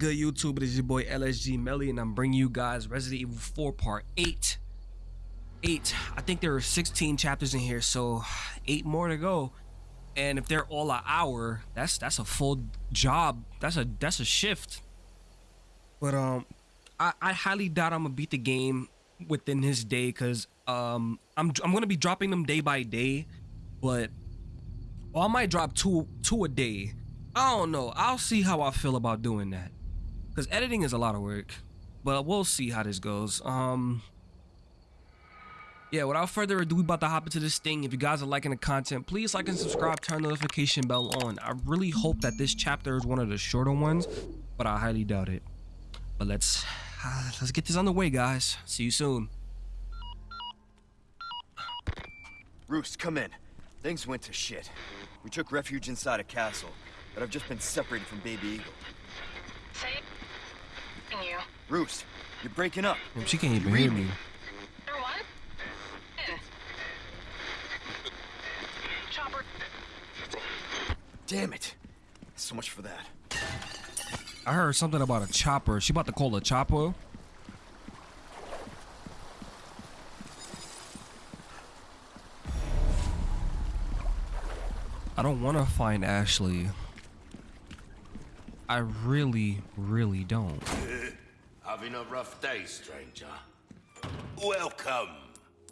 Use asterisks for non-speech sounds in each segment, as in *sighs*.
good, YouTube? It is your boy LSG Melly, and I'm bringing you guys Resident Evil 4 Part 8. 8. I think there are 16 chapters in here, so 8 more to go. And if they're all an hour, that's that's a full job. That's a that's a shift. But um, I, I highly doubt I'm gonna beat the game within his day, because um, I'm I'm gonna be dropping them day by day, but well, I might drop two two a day I don't know. I'll see how I feel about doing that. Because editing is a lot of work. But we'll see how this goes. Um, yeah, without further ado, we about to hop into this thing. If you guys are liking the content, please like and subscribe, turn notification bell on. I really hope that this chapter is one of the shorter ones, but I highly doubt it. But let's uh, *sighs* let's get this on the way, guys. See you soon. Roost, come in. Things went to shit. We took refuge inside a castle but I've just been separated from Baby Eagle. Say you. Roost, you're breaking up. She can't even hear me. what? Chopper. Damn it. So much for that. I heard something about a chopper. She about to call a chopper. I don't want to find Ashley. I really, really don't. Having a rough day, stranger. Welcome.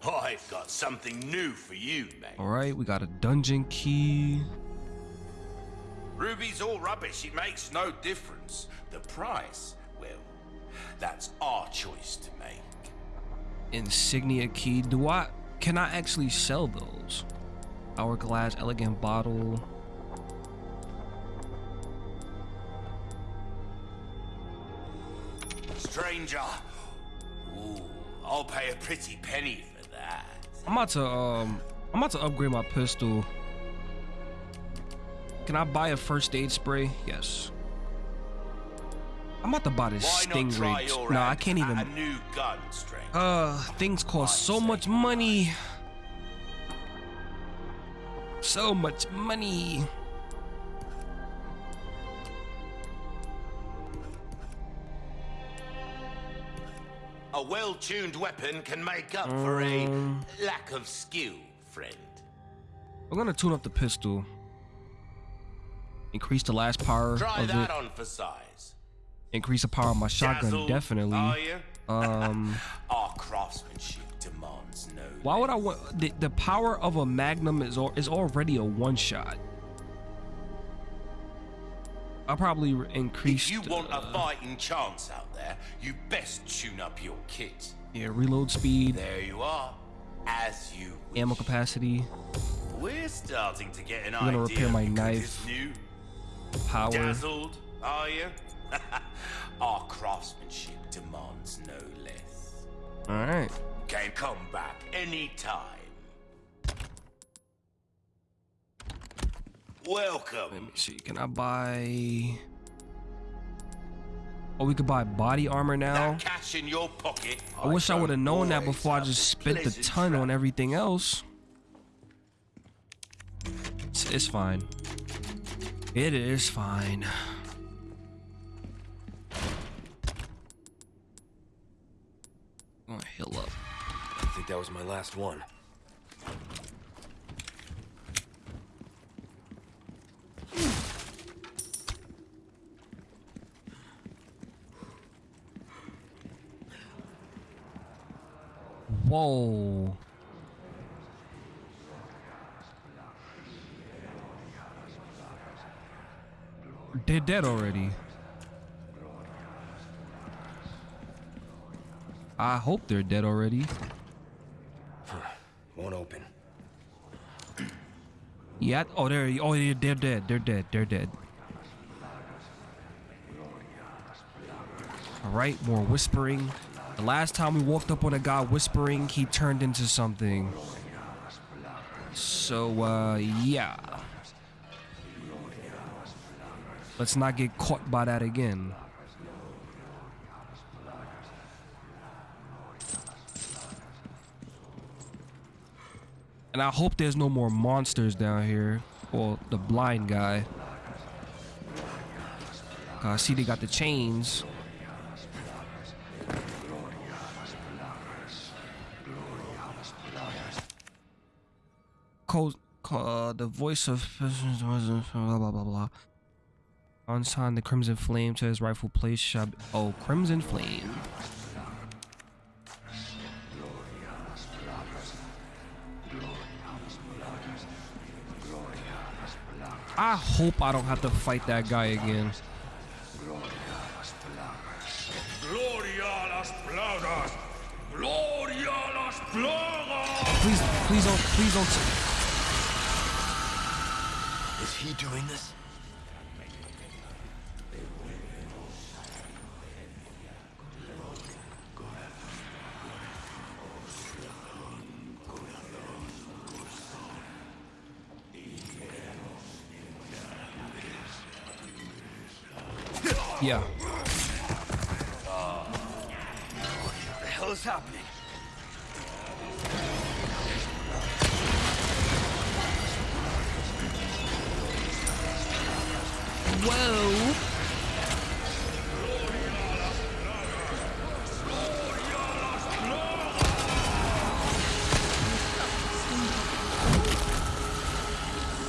I've got something new for you, mate. Alright, we got a dungeon key. Ruby's all rubbish. It makes no difference. The price, well, that's our choice to make. Insignia key. Do I... Can I actually sell those? Hourglass, elegant bottle. Stranger. Ooh, I'll pay a pretty penny for that. I'm about to um I'm about to upgrade my pistol. Can I buy a first aid spray? Yes. I'm about to buy this stingray. No, I can't even. Gun. Uh, things cost so much money. So much money. Well-tuned weapon can make up um, for a um. lack of skill, friend. I'm gonna tune up the pistol. Increase the last power Try of that it. on for size. Increase the power of my shotgun, Dazzled, definitely. *laughs* Um, *laughs* Our craftsmanship demands no. Why would I want the, the power of a magnum is is already a one shot. I'll probably increase. If you uh, a fighting chance out there, you best tune up your kit. Yeah, reload speed. There you are. As you wish. Ammo capacity. We're starting to get an I'm gonna repair my knife. New. Power. Dazzled, are you? *laughs* Our craftsmanship demands no less. Alright. Can come back anytime. Welcome. Let me see. Can I buy? Oh, we could buy body armor now. That cash in your pocket. I, I wish I would have known that before I just spent the ton on everything else. It's, it's fine. It is fine. I'm gonna heal up. I think that was my last one. Whoa. They're dead already. I hope they're dead already. Won't open. Yeah. Oh, they're oh they're, they're dead. They're dead. They're dead. All right. More whispering. The last time we walked up on a guy whispering, he turned into something. So, uh, yeah. Let's not get caught by that again. And I hope there's no more monsters down here. Well, the blind guy. I see they got the chains. The voice of blah blah blah blah. On sign the Crimson Flame to his rightful place oh Crimson Flame. I hope I don't have to fight that guy again. Please, please don't, please don't. He doing this? Yeah. What the hell is happening?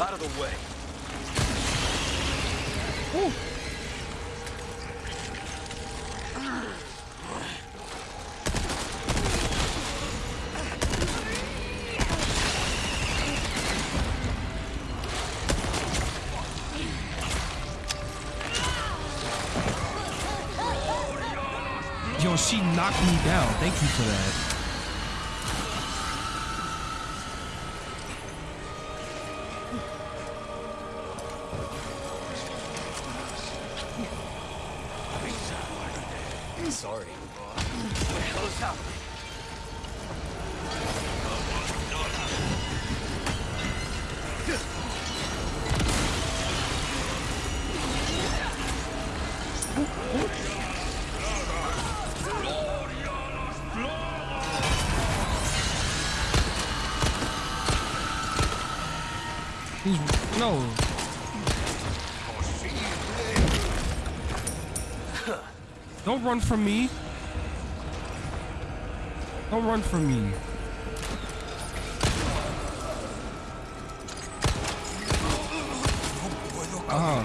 Out of the way. Yo, me down. Thank you for that. Run from me. Don't run from me. Uh huh.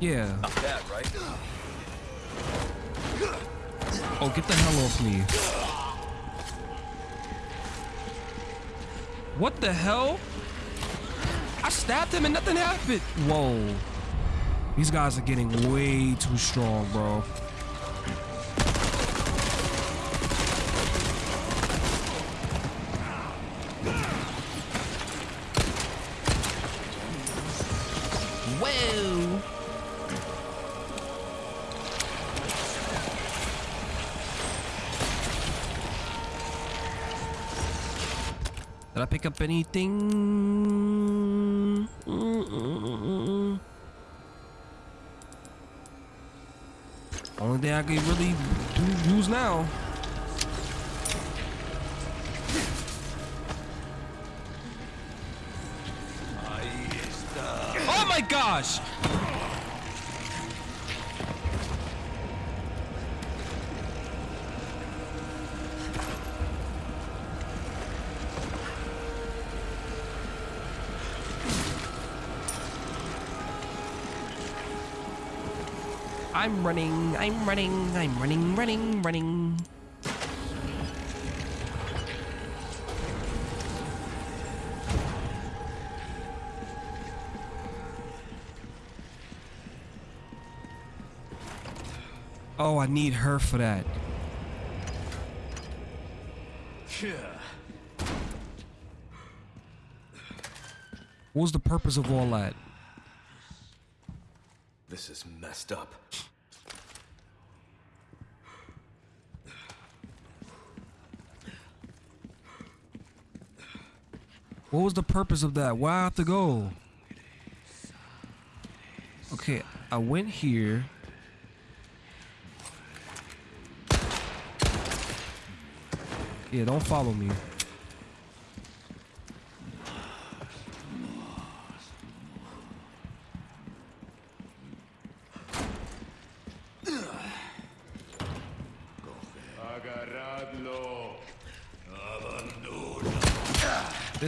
Yeah. Not bad, right? Oh, get the hell off me. What the hell? I stabbed him and nothing happened. Whoa. These guys are getting way too strong, bro. Did I pick up anything? Thing I can really do, use now. Oh my gosh! I'm running, I'm running, I'm running, running, running. Oh, I need her for that. What was the purpose of all that? This is messed up. What was the purpose of that? Why I have to go? Okay, I went here. Yeah, don't follow me.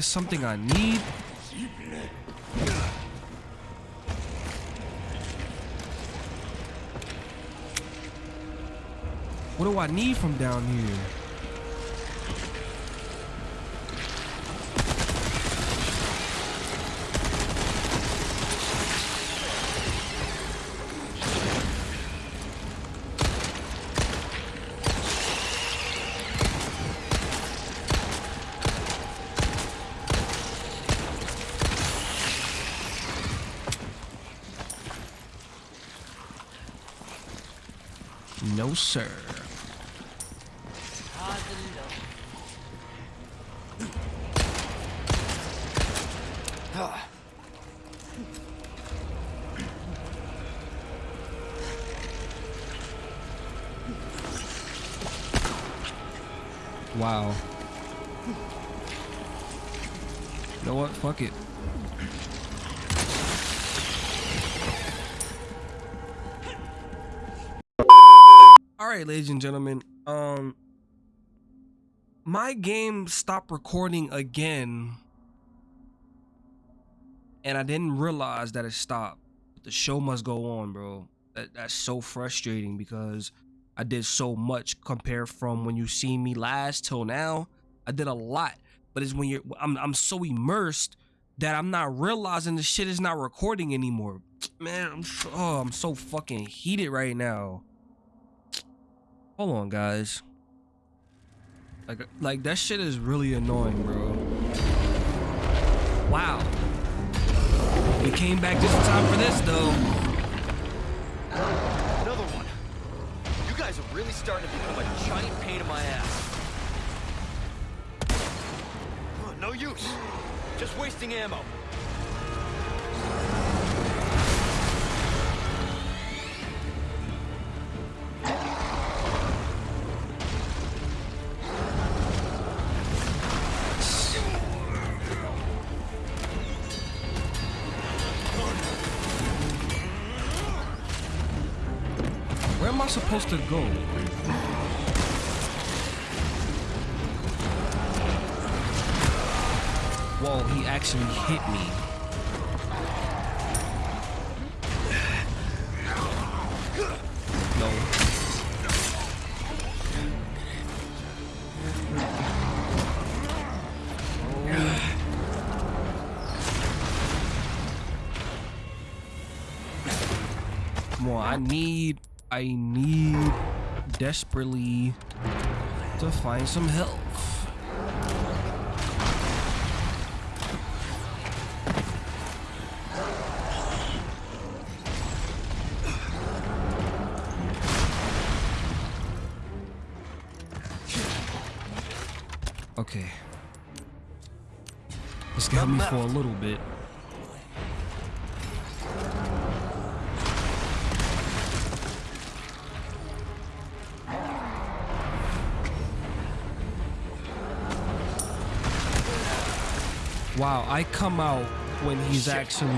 Something I need. What do I need from down here? No, sir. Wow. You know what? Fuck it. Right, ladies and gentlemen. Um, my game stopped recording again, and I didn't realize that it stopped. The show must go on, bro. That, that's so frustrating because I did so much compared from when you seen me last till now. I did a lot, but it's when you're I'm I'm so immersed that I'm not realizing the shit is not recording anymore. Man, I'm oh, I'm so fucking heated right now. Hold on, guys. Like, like that shit is really annoying, bro. Wow. We came back just in time for this, though. Another one. You guys are really starting to become a giant pain in my ass. No use. Just wasting ammo. Go? Whoa, he actually hit me. No. I need, I need desperately to find some health. Okay. This got me for a little bit. I come out when he's Shit, actually.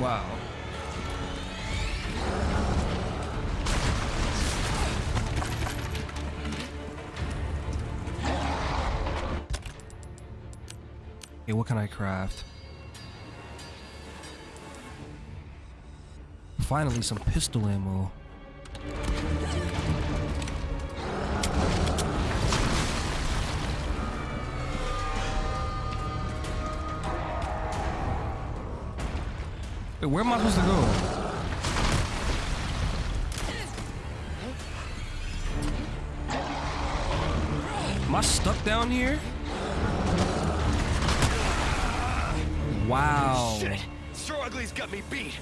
Wow. Okay, what can I craft? Finally, some pistol ammo. Where am I supposed to go? Am I stuck down here? Wow. Shit. Sir Ugly's got me beat.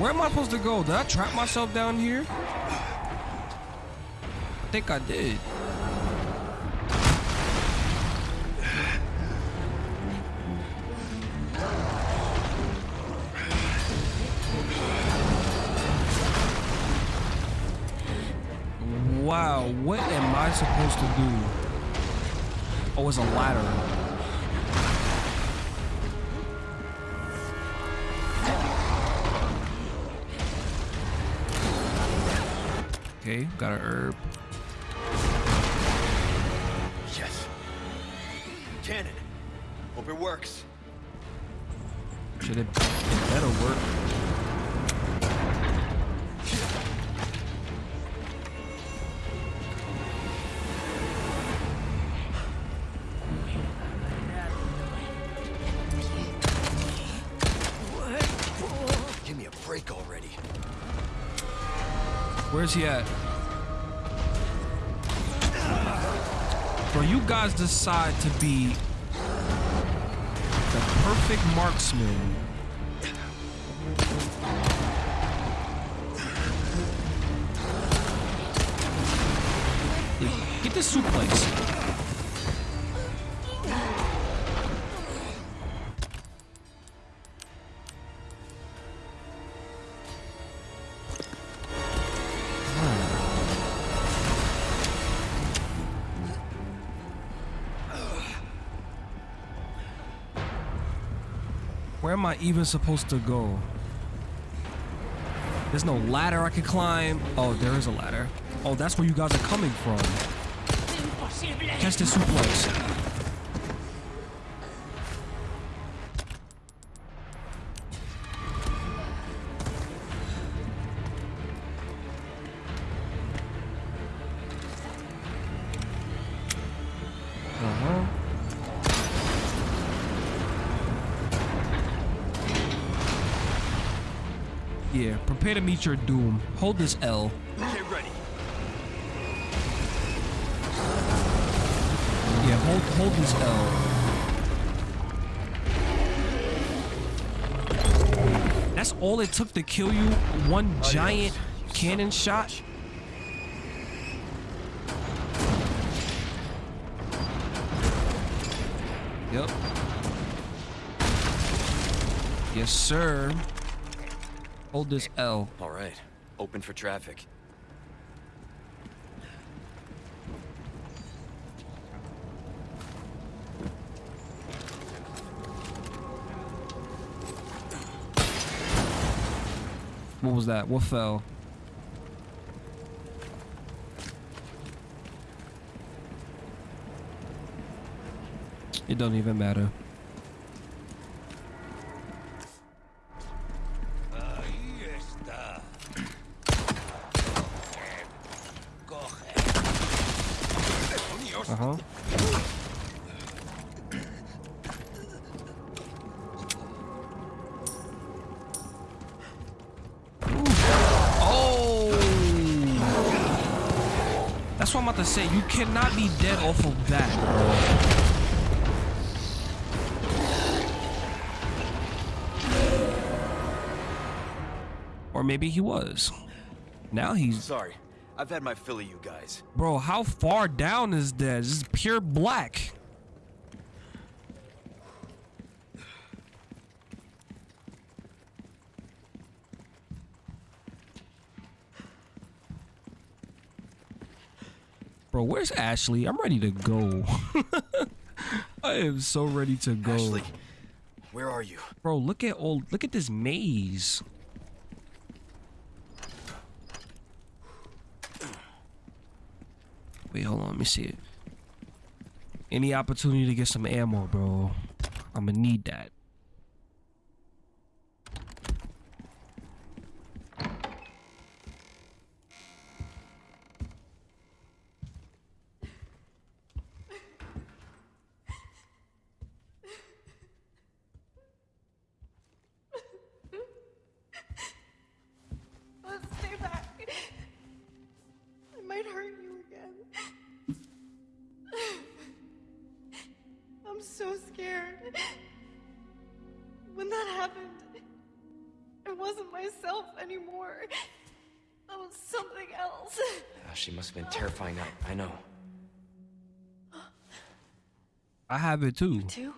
Where am I supposed to go? Did I trap myself down here? I think I did. Wow, what am I supposed to do? Oh, it's a ladder. Okay, got a herb. Yes. Cannon. Hope it works. Should it, it better work? Where's he at? Bro, you guys decide to be the perfect marksman. Get this suplex. Even supposed to go? There's no ladder I can climb. Oh, there is a ladder. Oh, that's where you guys are coming from. Catch the suplex. Prepare your doom. Hold this L. Get ready. Yeah, hold hold this L. That's all it took to kill you? One oh, giant cannon shot? Yep. Yes, sir. Hold this L. All right. Open for traffic. What was that? What fell? It don't even matter. Cannot be dead off of that. Or maybe he was. Now he's Sorry. I've had my fill of you guys. Bro, how far down is that? This is pure black. Bro, where's Ashley? I'm ready to go. *laughs* I am so ready to go. Ashley, where are you? Bro, look at all look at this maze. Wait, hold on, let me see it. Any opportunity to get some ammo, bro. I'ma need that. *laughs* When that happened, I wasn't myself anymore. I was something else. Ah, she must have been terrifying. I, I know. I have it too. Too?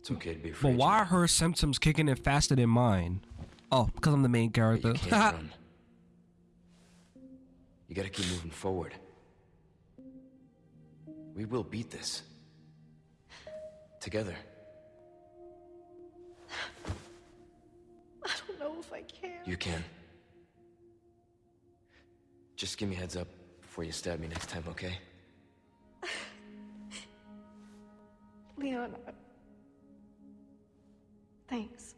It's okay to be afraid. But why are her symptoms kicking in faster than mine? Oh, because I'm the main character. You character. can't *laughs* run. You gotta keep moving forward. We will beat this. Together. I don't know if I can. You can. Just give me heads up before you stab me next time, okay? Leon. Thanks.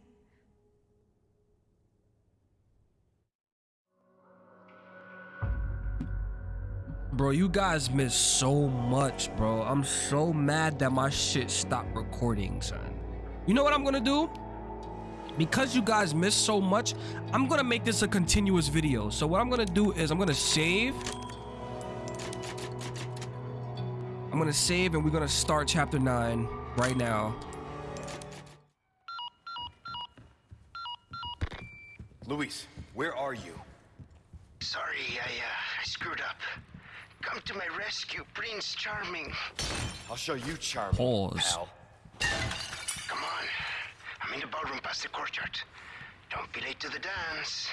Bro, you guys missed so much, bro. I'm so mad that my shit stopped recording, son. You know what I'm gonna do? Because you guys missed so much, I'm gonna make this a continuous video. So what I'm gonna do is I'm gonna save. I'm gonna save and we're gonna start chapter 9 right now. Luis, where are you? Sorry, I, uh, I screwed up. Come to my rescue, Prince Charming. I'll show you charming, Pause. pal. Come on. I'm in the ballroom past the courtyard. Don't be late to the dance.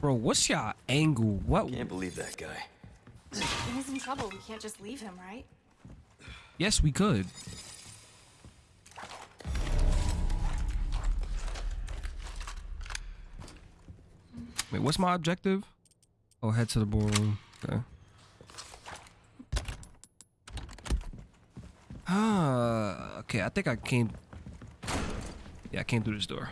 Bro, what's your angle? What? Can't believe that guy. He's in trouble, we can't just leave him, right? Yes, we could. Wait, what's my objective? Oh, head to the ballroom. Okay. Ah, okay. I think I came. Yeah, I came through this door.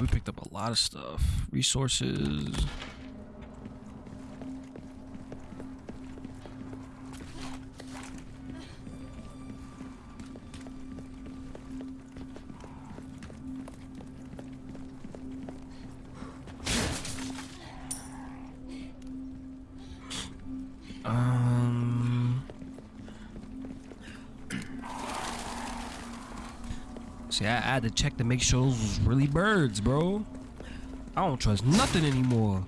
We picked up a lot of stuff. Resources. Had to check to make sure those was really birds, bro. I don't trust nothing anymore.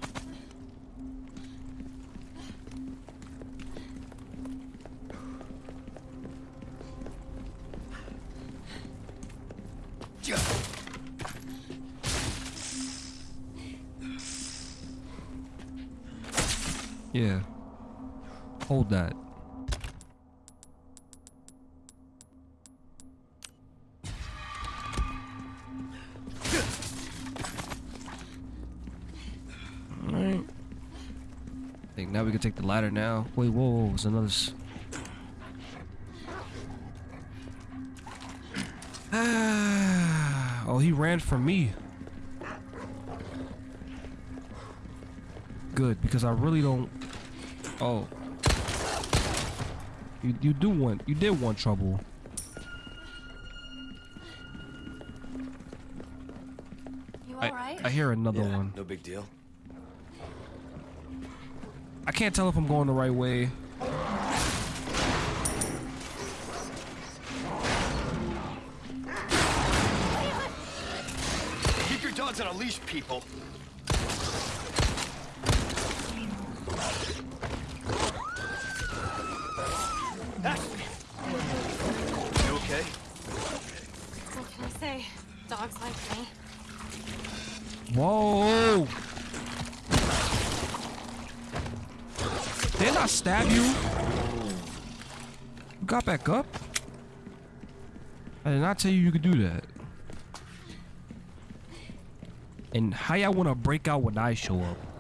Yeah. Hold that. Take the ladder now. Wait, whoa, whoa, there's another. *sighs* Oh, he ran from me. Good, because I really don't. Oh. You you do want you did want trouble. You I, alright? I hear another yeah, one. no big deal. I can't tell if I'm going the right way. Keep your dogs on a leash, people. You okay? What can I say? Dogs like me. Whoa! Didn't I stab you? You got back up? I did not tell you you could do that. And how y'all want to break out when I show up?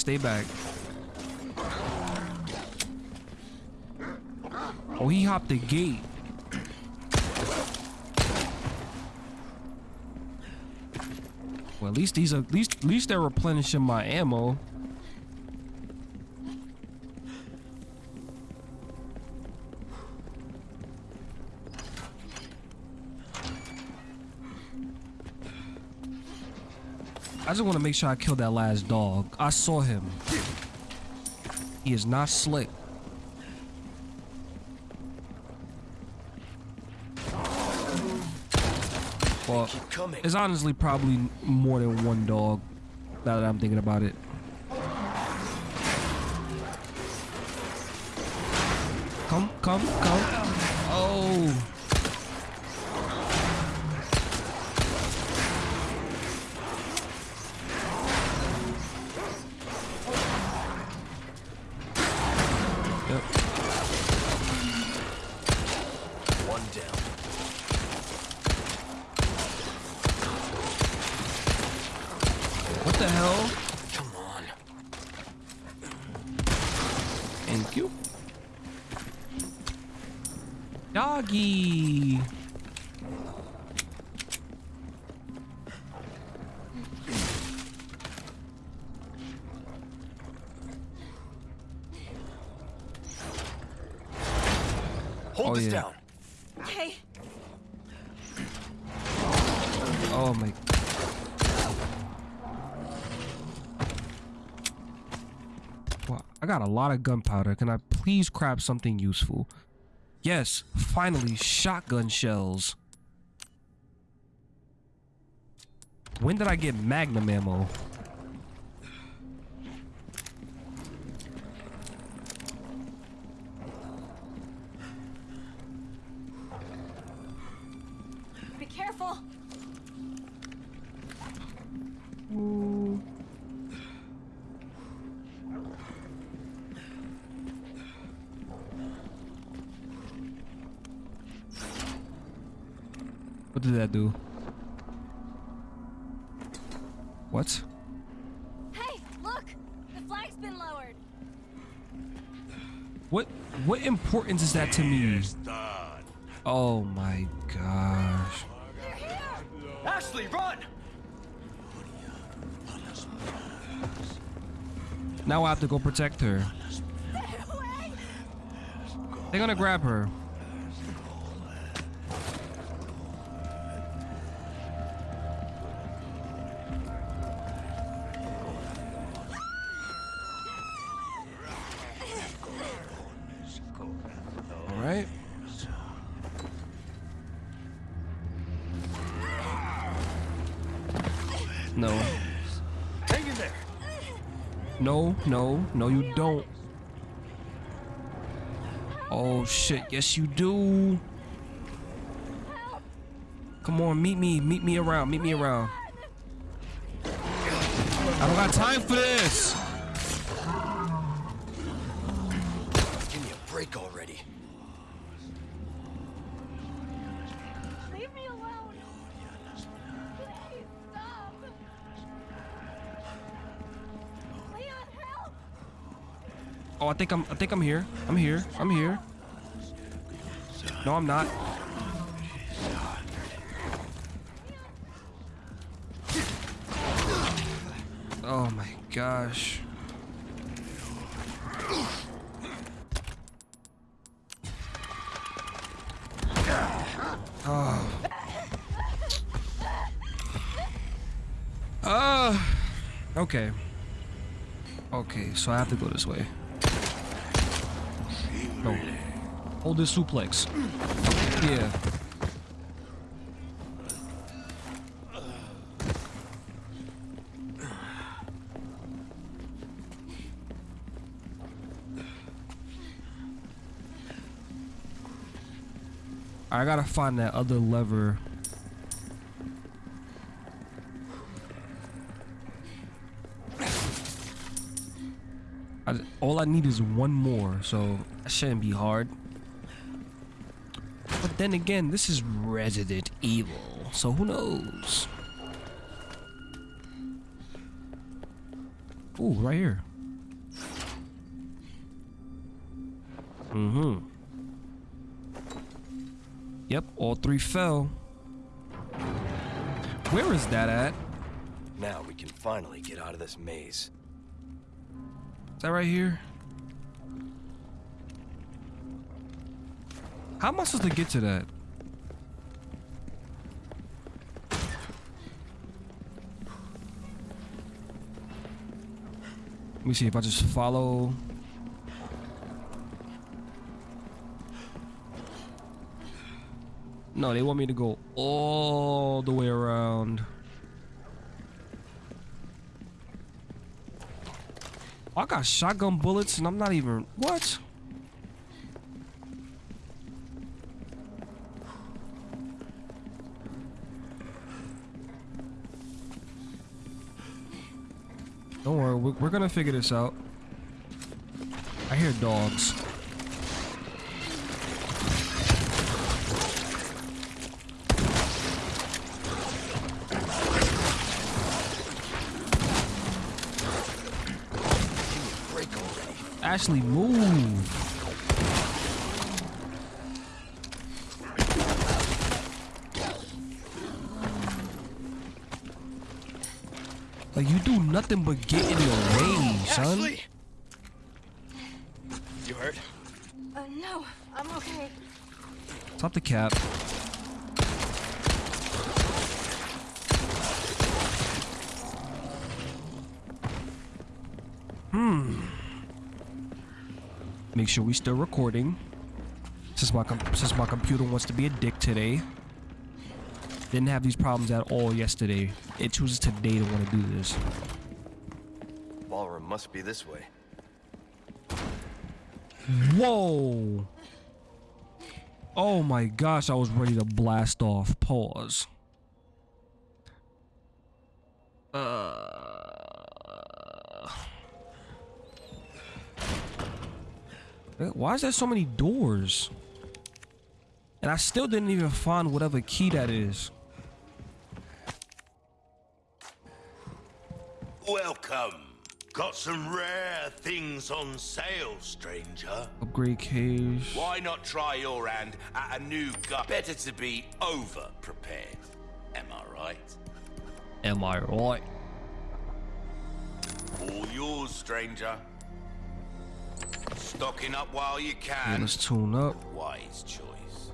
Stay back. Oh, he hopped the gate. Well, at least these at least at least they're replenishing my ammo. Just want to make sure I kill that last dog. I saw him. He is not slick. Well, it's honestly probably more than one dog. Now that I'm thinking about it. Come, come, come. Oh. Hold Oh, this yeah. down. Okay. Oh my. Wow, I got a lot of gunpowder. Can I please grab something useful? Yes, finally, shotgun shells. When did I get magnum ammo? That to me? Oh my gosh. They're here! Ashley, run! Now I have to go protect her. They're gonna grab her. No, no, you don't. Oh shit, yes you do. Come on, meet me, meet me around, meet me around. I don't got time for this. Oh, I think I'm, I think I'm here. I'm here. I'm here. No, I'm not. Oh my gosh. Oh. Uh, okay. Okay, so I have to go this way. No. Hold this suplex. Yeah. I gotta find that other lever. I, all I need is one more, so that shouldn't be hard. But then again, this is Resident Evil, so who knows? Ooh, right here. Mm-hmm. Yep, all three fell. Where is that at? Now we can finally get out of this maze. Is that right here? How am I supposed to get to that? Let me see if I just follow. No, they want me to go all the way around. I got shotgun bullets and I'm not even what? Don't worry, we're, we're gonna figure this out. I hear dogs. Ashley, move. Nothing but get in the way, son. Ashley! You hurt? Uh, no, I'm okay. Stop the cap. Hmm. Make sure we still recording. Since my com- since my computer wants to be a dick today. Didn't have these problems at all yesterday. It chooses today to want to do this. Must be this way. Whoa! Oh my gosh, I was ready to blast off. Pause. Uh. Why is there so many doors? And I still didn't even find whatever key that is. Some rare things on sale, stranger. Upgrade cage. Why not try your hand at a new gun? Better to be over prepared. Am I right? Am I right? All yours, stranger. Stocking up while you can. let's tune up. Wise choice.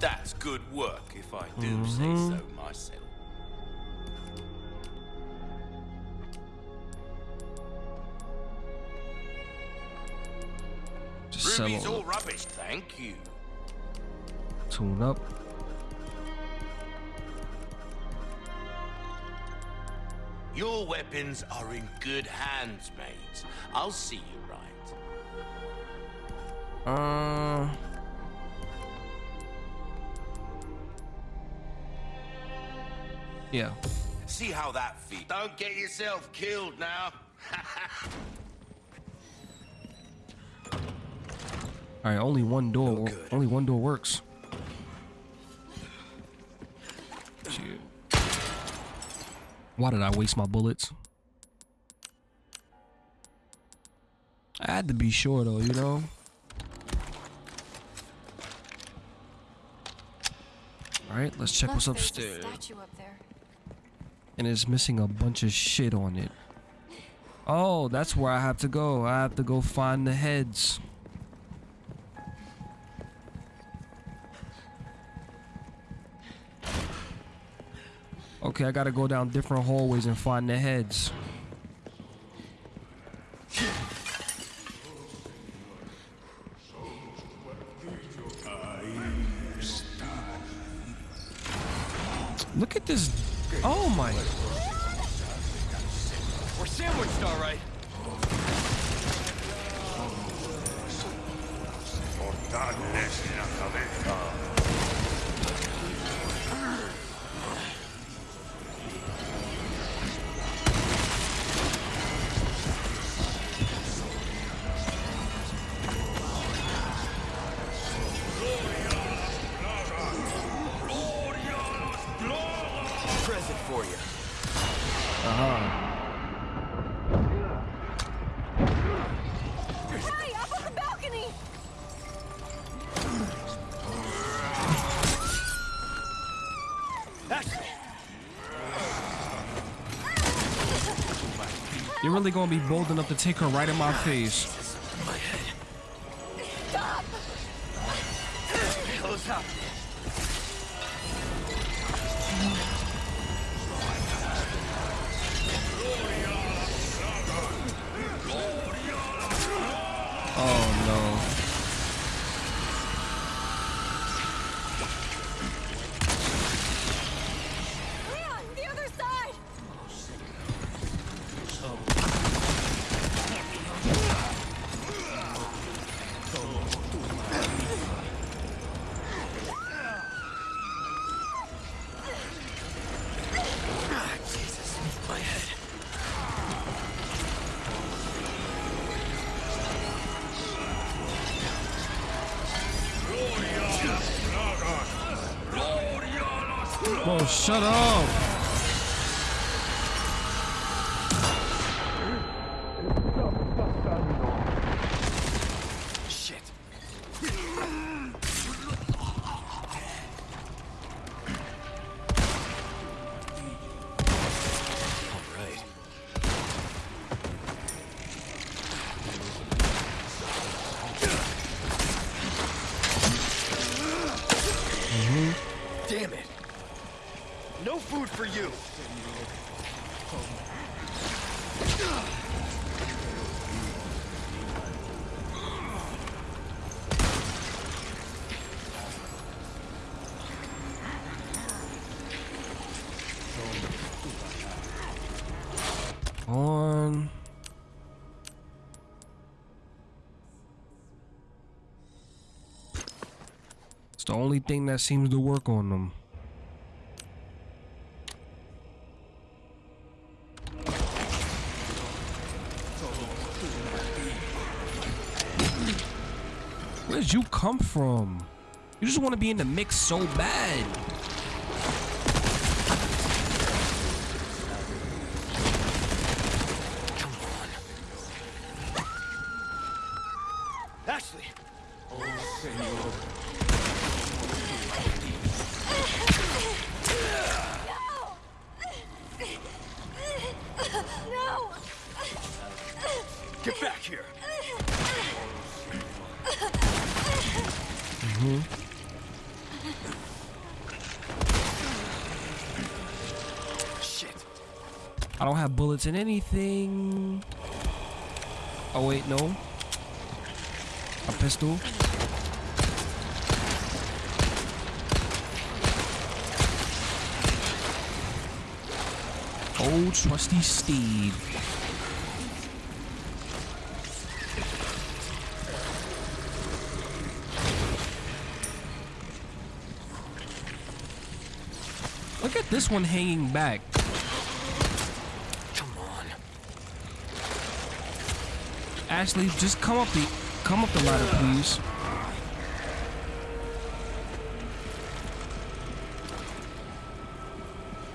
That's good work, if I do say Mm-hmm. so myself. Sell all all. rubbish, thank you. Tune up. Your weapons are in good hands, mate. I'll see you right. Uh. Yeah. See how that feels. Don't get yourself killed now. *laughs* All right, only one door. wo- good. Only one door works. Shit. Why did I waste my bullets? I had to be sure though, you know. All right, let's check what's Look, a upstairs. statue up there. And it's missing a bunch of shit on it. Oh, that's where I have to go. I have to go find the heads. Okay, I gotta go down different hallways and find the heads. Really gonna be bold enough to take her right in my face. Stop! Close up. Shut up. Only thing that seems to work on them. Where did you come from? You just want to be in the mix so bad. Ashley! Oh, no! Get back here! Shit. I don't have bullets in anything. Oh wait, no. A pistol. Old trusty steed. Look at this one hanging back. Come on. Ashley, just come up the come up the ladder, please.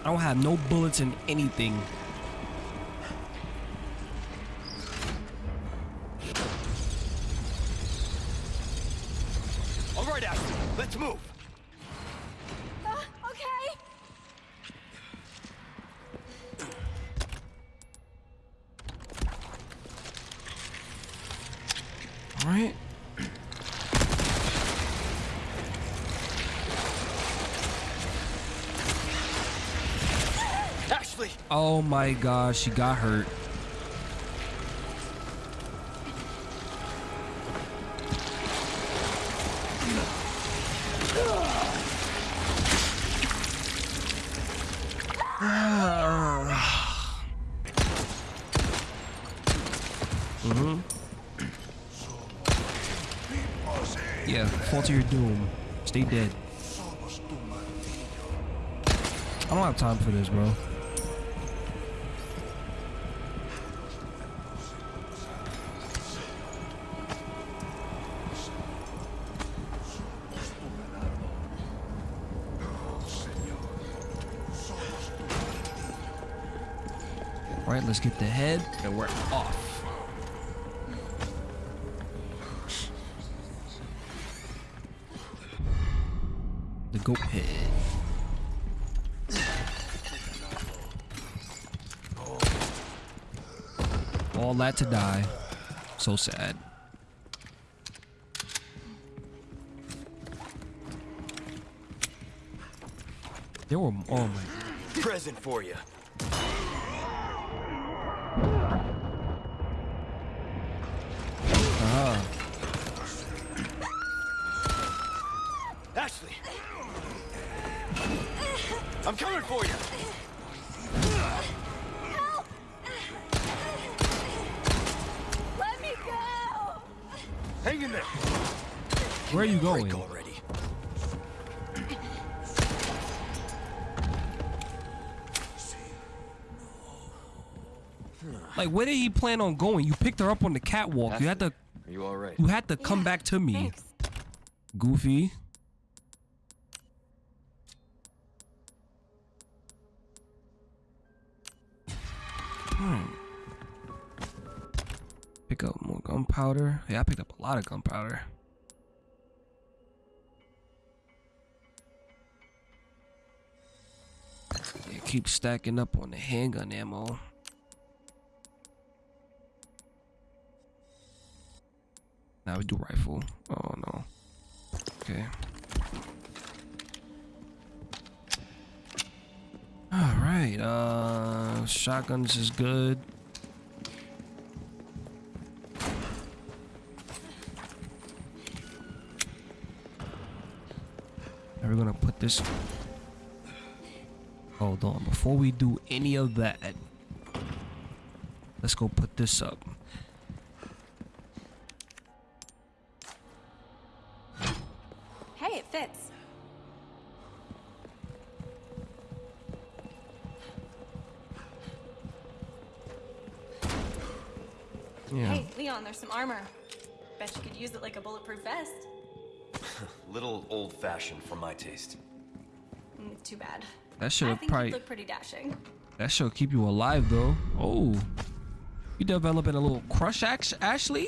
I don't have no bullets in anything. My gosh, she got hurt. *sighs* Yeah, fall to your doom. Stay dead. I don't have time for this, bro. All right, let's get the head, and we're off. The goat head. All that to die. So sad. There were oh my Present for you. Going? Break already. Like, where did he plan on going? You picked her up on the catwalk. You had to, Are you all right? you had to come back to me. Thanks. Goofy. Hmm. Pick up more gunpowder. Yeah, I picked up a lot of gunpowder. Keep stacking up on the handgun ammo. Now we do rifle. Oh no. Okay. All right. Uh, shotguns is good. Now we're gonna put this. Hold on. Before we do any of that, let's go put this up. Hey, it fits. Yeah. Hey, Leon, there's some armor. Bet you could use it like a bulletproof vest. *laughs* Little old-fashioned for my taste. Mm, too bad. That should have probably. you look pretty dashing. That should keep you alive though. Oh. You developing a little crush, Ash- Ashley?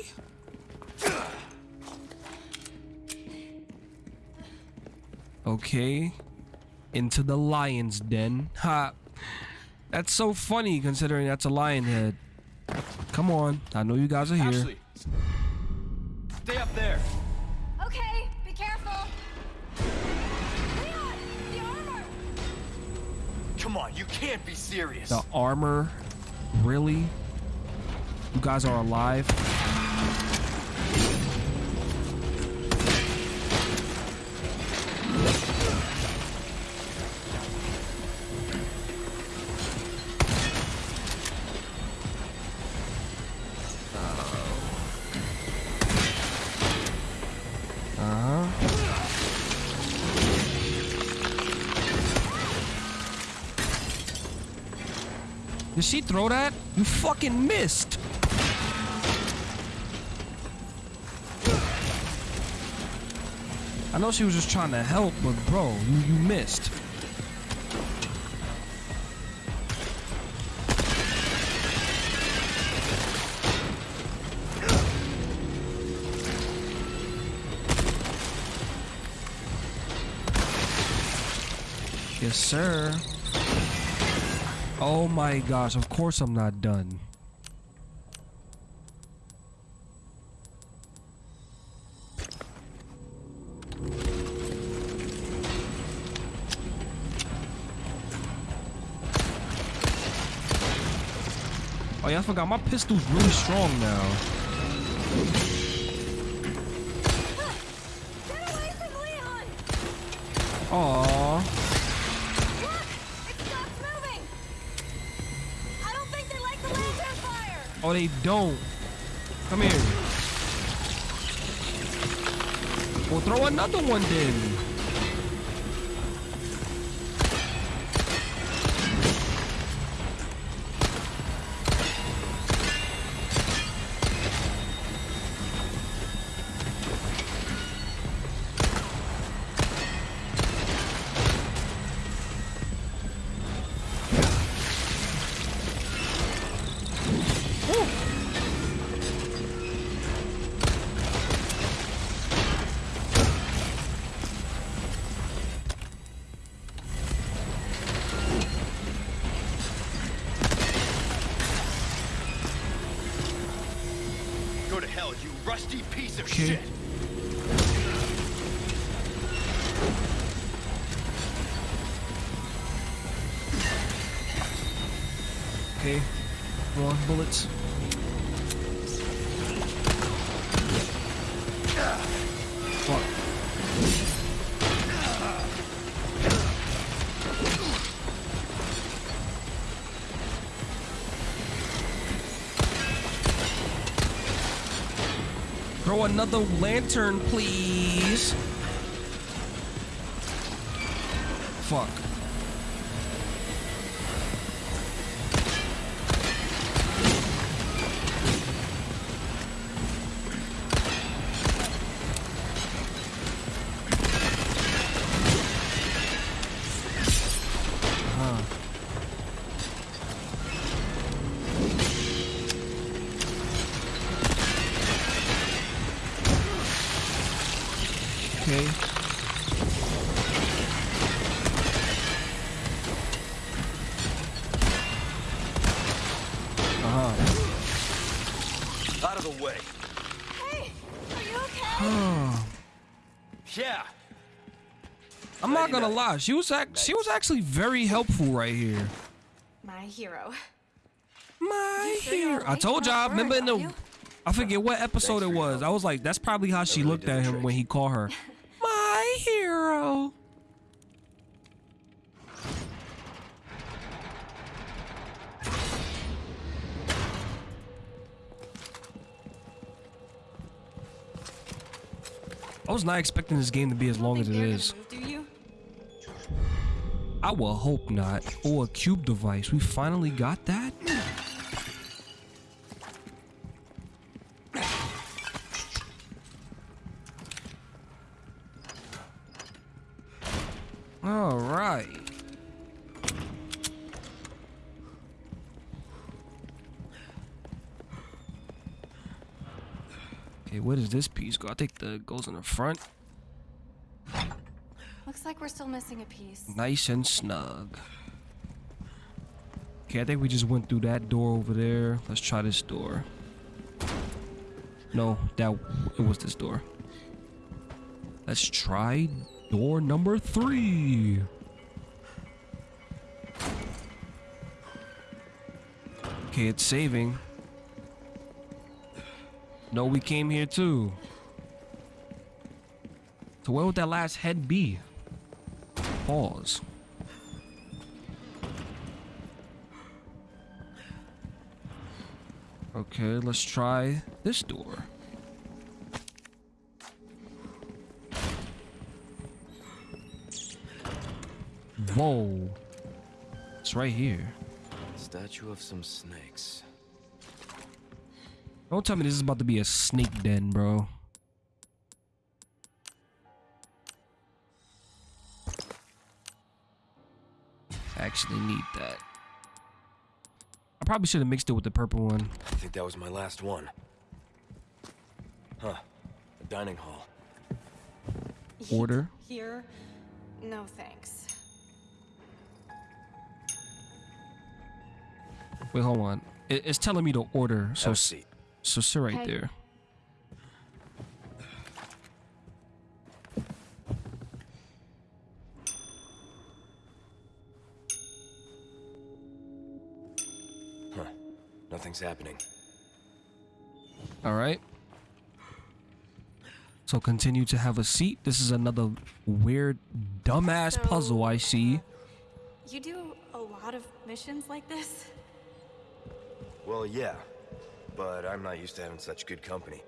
Okay. Into the lion's den. Ha. That's so funny considering that's a lion head. Come on. I know you guys are here. Ashley, can't be serious. The armor. Really? You guys are alive? She throw that? You fucking missed. I know she was just trying to help, but bro, you, you missed. Yes, sir. Oh my gosh, of course I'm not done. Oh yeah, I forgot my pistol's really strong now. Get away from Leon! Aww. Look, it stopped moving. I don't think they like the lantern fire. Oh, they don't. Come here. Well, throw another one then. Another lantern, please. Not gonna lie. She was ac- she was actually very helpful right here. My hero. My sure you're hero. I told You're y'all. not Remember in the? I forget what episode Thanks it was. I was like, that's probably how she really looked at him trick. when he called her. *laughs* My hero. I was not expecting this game to be as long as it is. Think they're is. I will hope not. Or a cube device. We finally got that? All right. Okay, where does this piece go? I think the goes in the front. Looks like we're still missing a piece. Nice and snug. Okay, I think we just went through that door over there. Let's try this door. No, that it was this door. Let's try door number three. Okay, it's saving. No, we came here too. So where would that last head be? Pause. Okay, let's try this door. Whoa. It's right here. Statue of some snakes. Don't tell me this is about to be a snake den, bro. Actually need that. I probably should have mixed it with the purple one. I think that was my last one. Huh. A dining hall. Order. Here? No thanks. Wait, hold on. It, it's telling me to order. So, Have a s- seat. so sit right Okay. there. Happening. All right. So continue to have a seat. This is another weird, dumbass puzzle I see. Uh, you do a lot of missions like this? Well, yeah. But I'm not used to having such good company.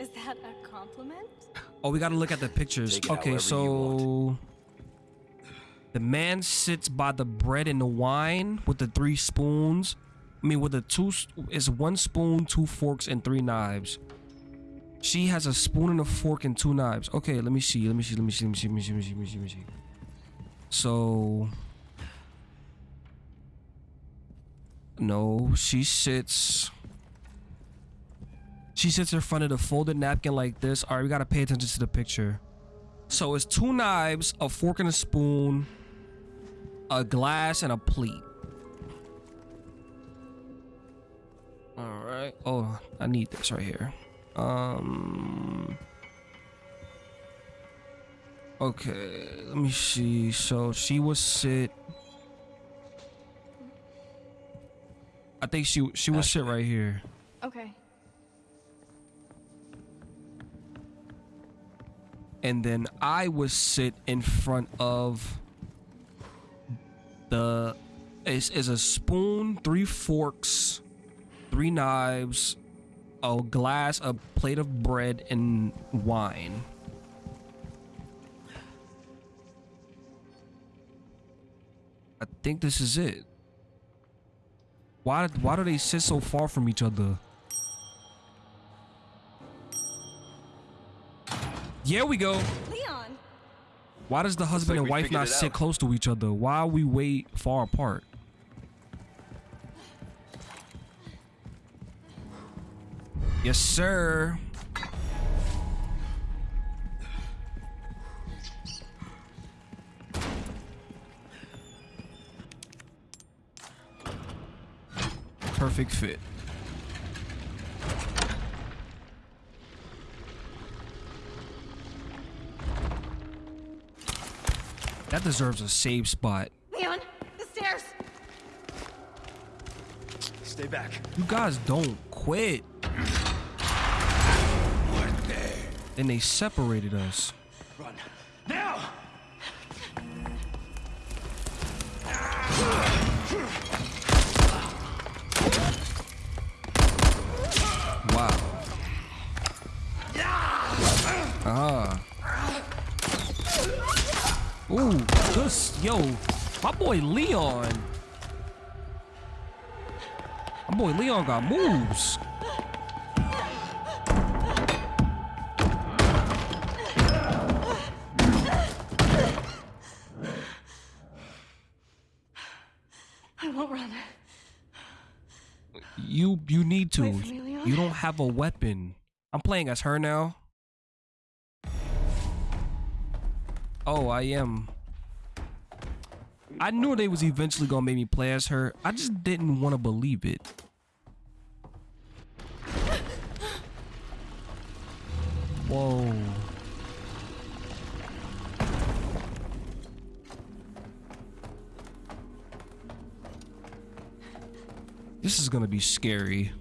Is that a compliment? *laughs* Oh, we gotta look at the pictures. Okay, so the man sits by the bread and the wine with the three spoons. I mean, with the two, it's one spoon, two forks, and three knives. She has a spoon and a fork and two knives. Okay, let me see. Let me see. Let me see. Let me see. Let me see. Let me see. Let me see. Let me see. So, no, she sits. She sits in front of the folded napkin like this. All right, we gotta pay attention to the picture. So it's two knives, a fork and a spoon, a glass, and a plate. All right. Oh, I need this right here. Um. Okay, let me see. So she would sit. I think she she would sit right here. Okay. and then I would sit in front of the is is a spoon, three forks, three knives, a glass, a plate of bread, and wine. I think this is it. Why why do they sit so far from each other? Here we go. Leon! Why does the husband like and wife not sit out. close to each other? Why we wait far apart? Yes, sir. Perfect fit. That deserves a save spot. Leon, the stairs. Stay back. You guys don't quit. Then they separated us. Run. Now! Wow. Ah. Ooh, this yo, my boy Leon. My boy Leon got moves. You you need to. Wait for me, Leon. You don't have a weapon. I'm playing as her now. Oh, I am. I knew they was eventually gonna make me play as her. I just didn't want to believe it. Whoa. This is gonna be scary.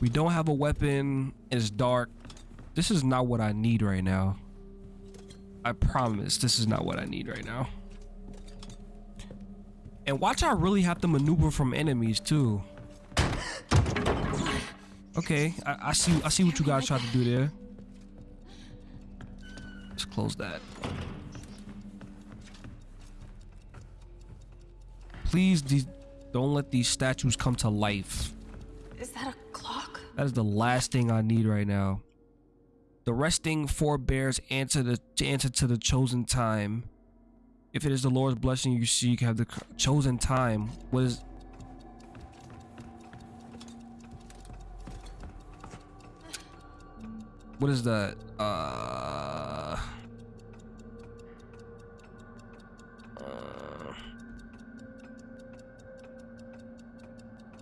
We don't have a weapon. It's dark. This is not what I need right now. I promise this is not what I need right now. And watch I really have to maneuver from enemies too. Okay, I, I see I see what you guys tried to do there. Let's close that. Please don't let these statues come to life. Is that a clock? That is the last thing I need right now. The resting forebears answer the to answer to the chosen time. If it is the Lord's blessing you seek, have the chosen time. What is? What is that? Uh,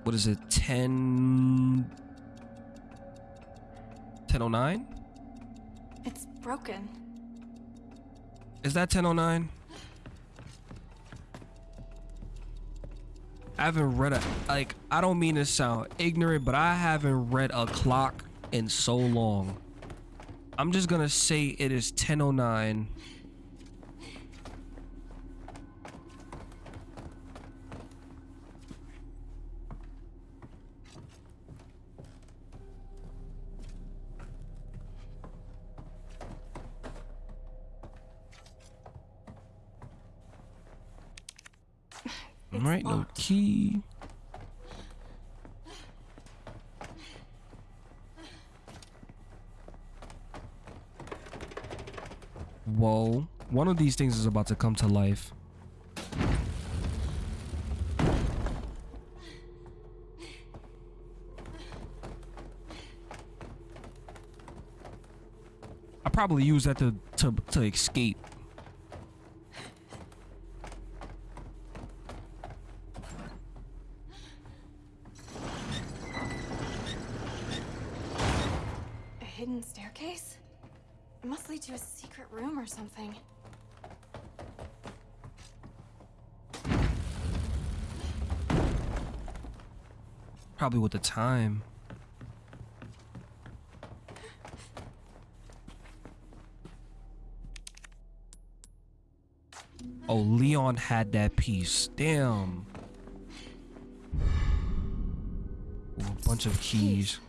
What is it? 10 1009? It's broken. Is that 1009? I haven't read a like I don't mean to sound ignorant, but I haven't read a clock in so long. I'm just gonna say it is 1009. All right, no key. Whoa. One of these things is about to come to life. I probably use that to to to escape. Hidden staircase? It must lead to a secret room or something. Probably with the time. Oh, Leon had that piece. Damn. Ooh, a bunch of keys.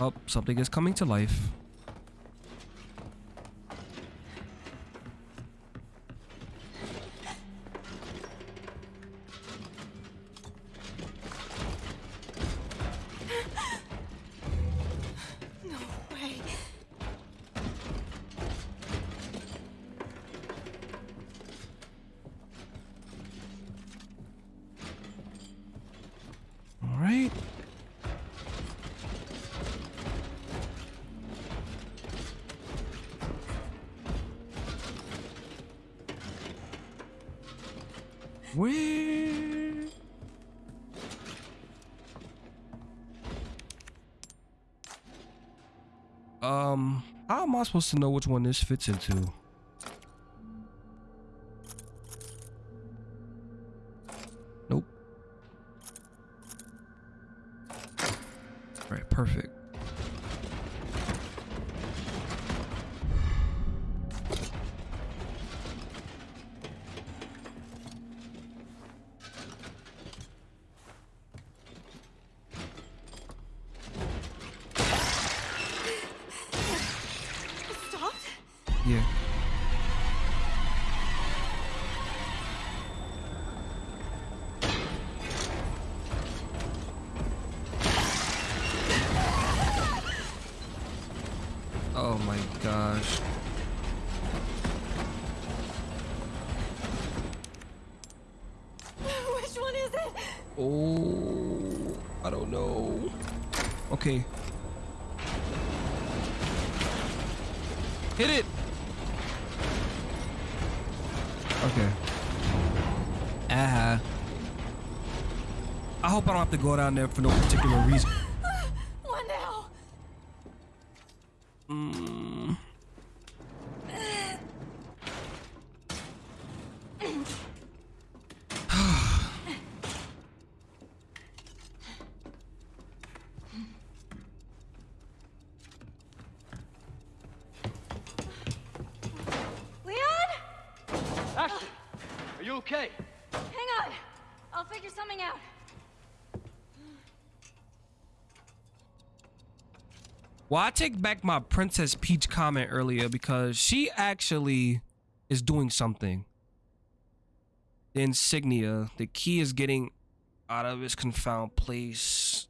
Oh, something is coming to life. Supposed to know which one this fits into? Oh my gosh. *laughs* Which one is it? Oh, I don't know. Okay. Hit it. Okay. Ah. I hope I don't have to go down there for no particular reason. What now? Mm. Leon? Ashley, are you okay? Hang on. I'll figure something out. Well, I take back my Princess Peach comment earlier because she actually is doing something. The insignia, the key is getting out of this confounded place.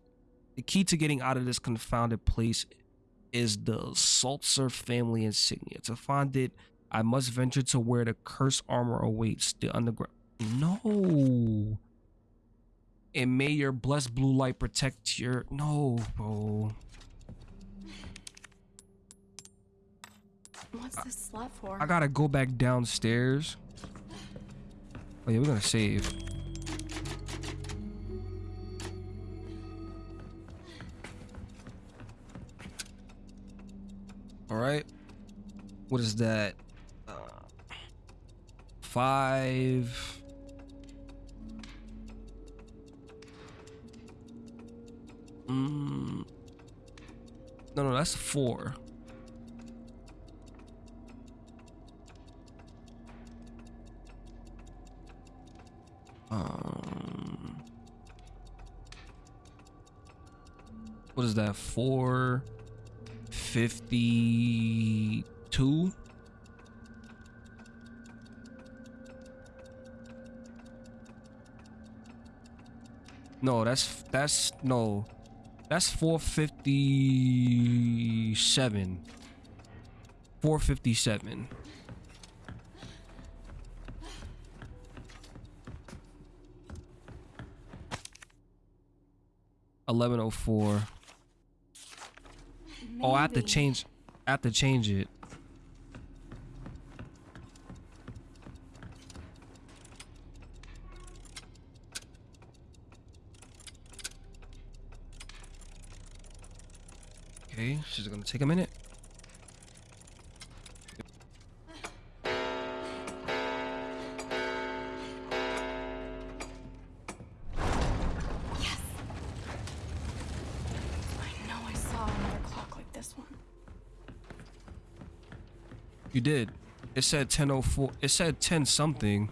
The key to getting out of this confounded place is the Salazar family insignia. To find it, I must venture to where the cursed armor awaits the underground. No. And may your blessed blue light protect your. No, bro. What's this slot for? I gotta go back downstairs. Oh yeah, we're gonna save. All right. What is that? Uh, five. Mm. No, no, that's four. Um, what is that? Four fifty-two. No, that's that's no, that's four fifty-seven. Four fifty-seven. Eleven oh four. Oh, I have to change. I have to change it. Okay, she's gonna take a minute. You did. It said 10.04. It said 10 something.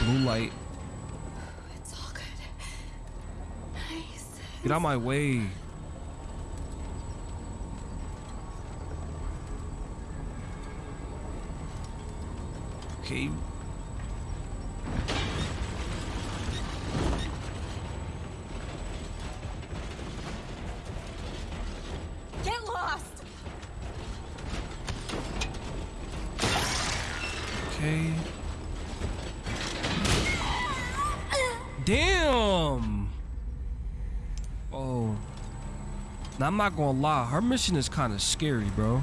Blue light. It's all good. Nice. Get out my way. Okay, I'm not gonna lie, her mission is kind of scary, bro.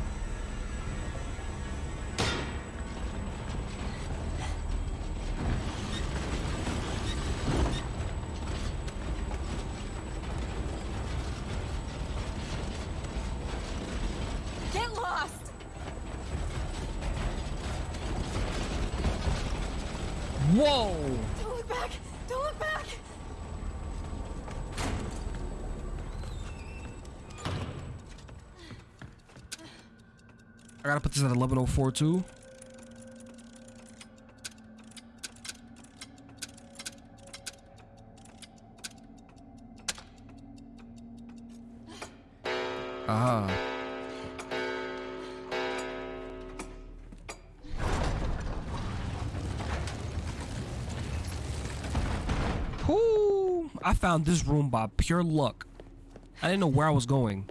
Get lost! Whoa. Don't look back! Don't look back! I gotta put this at 1104 too. Aha. I found this room by pure luck. I didn't know where I was going.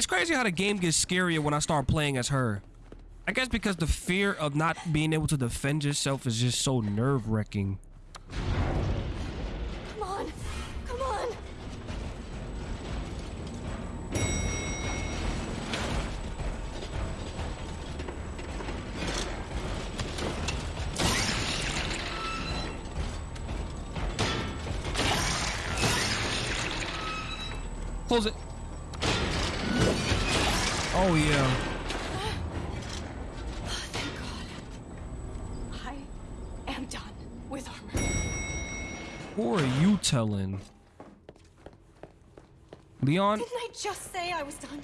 It's crazy how the game gets scarier when I start playing as her. I guess because the fear of not being able to defend yourself is just so nerve-wracking. Leon? Didn't I just say I was done?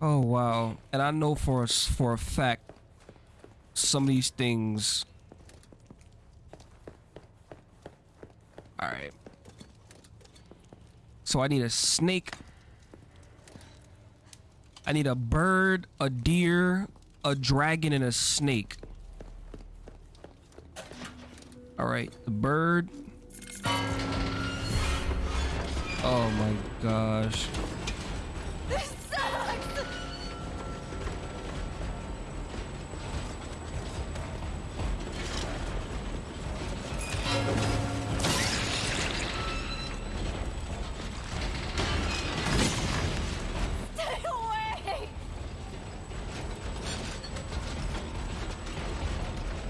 Oh wow. And I know for a, for a fact some of these things All right. So I need a snake. I need a bird, a deer, a dragon, and a snake. All right, the bird. Oh my gosh. This sucks! Stay away!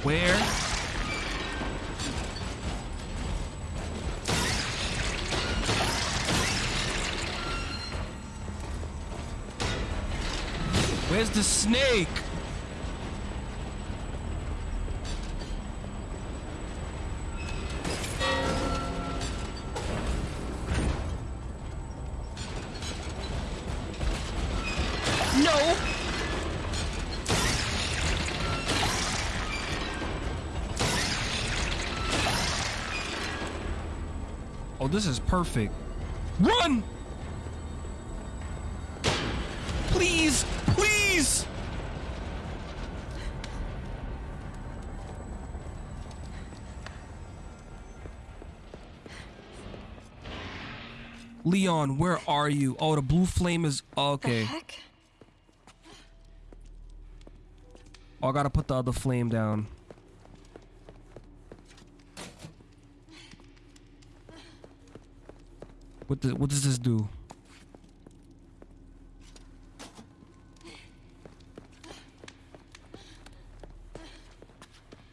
Where? Where's the snake? No. Oh, this is perfect. Run! Leon, where are you? Oh, the blue flame is okay. Heck? Oh, I gotta put the other flame down. What the, what does this do?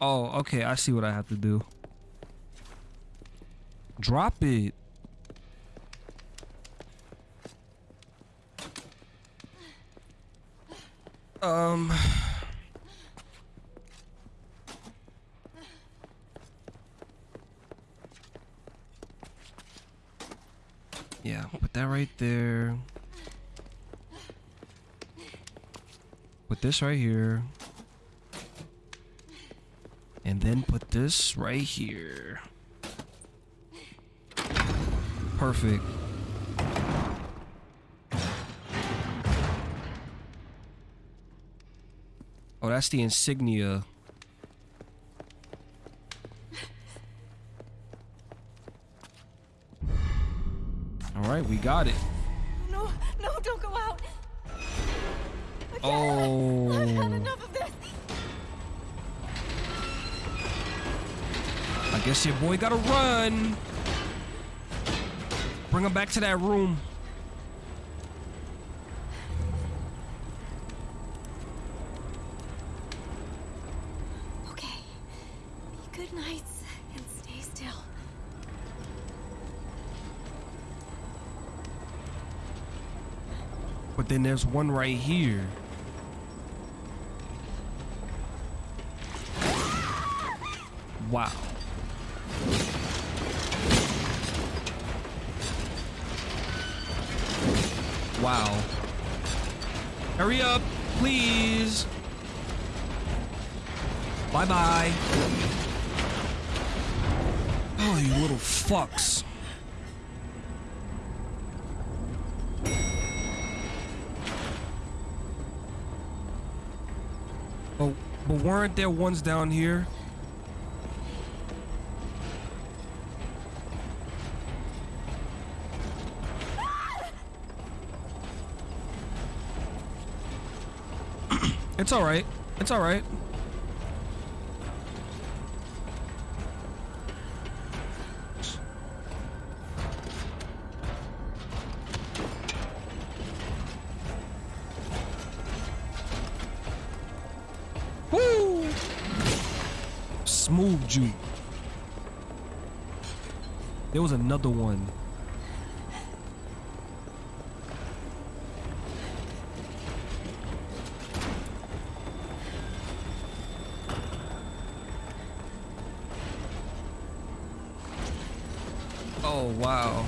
Oh, okay, I see what I have to do. Drop it. Um. Yeah, put that right there. Put this right here. And then put this right here. Perfect. That's the insignia. All right, we got it. No, no, don't go out. Oh. I've had enough of this. I guess your boy gotta run. Bring him back to that room. Okay. Be good knights and stay still. But then there's one right here. Wow. Wow. Hurry up, please. Bye bye. Oh, you little fucks. But, but weren't there ones down here? *clears throat* it's all right. It's all There was another one. Oh, wow.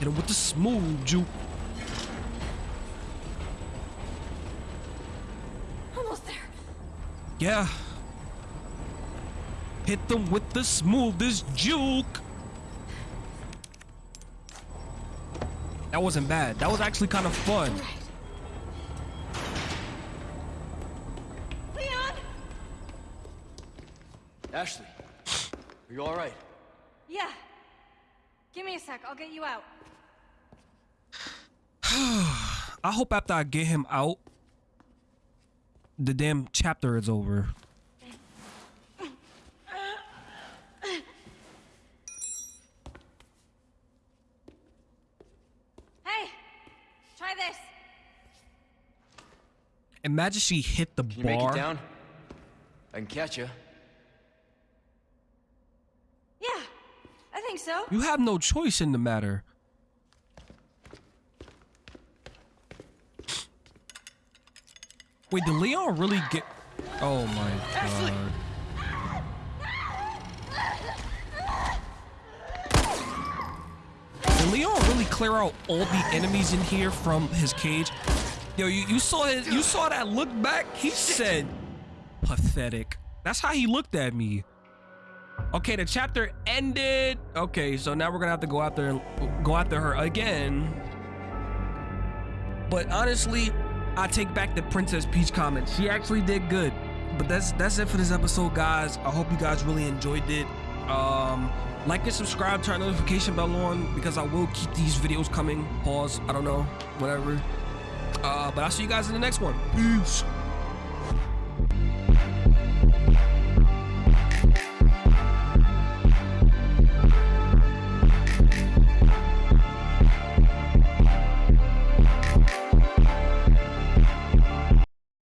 Hit him with the smooth juke. Almost there. Yeah. Hit them with the smoothest juke. That wasn't bad. That was actually kind of fun. Leon! Ashley, are you all right? Yeah. Give me a sec. I'll get you out. *sighs* I hope after I get him out, the damn chapter is over. Hey! Try this. Imagine she hit the Can you bar. make it down? I can catch you. Yeah, I think so. You have no choice in the matter. Wait, did Leon really get? Oh my Ashley! god! Did Leon really clear out all the enemies in here from his cage? Yo, you, you saw his, you saw that look back. He said, "Pathetic." That's how he looked at me. Okay, the chapter ended. Okay, so now we're gonna have to go after go after her again. But honestly, I take back the Princess Peach comment. She actually did good. But that's that's it for this episode, guys. I hope you guys really enjoyed it. Um, like and subscribe, turn notification bell on because I will keep these videos coming. Pause. I don't know, whatever. Uh, but I'll see you guys in the next one. Peace.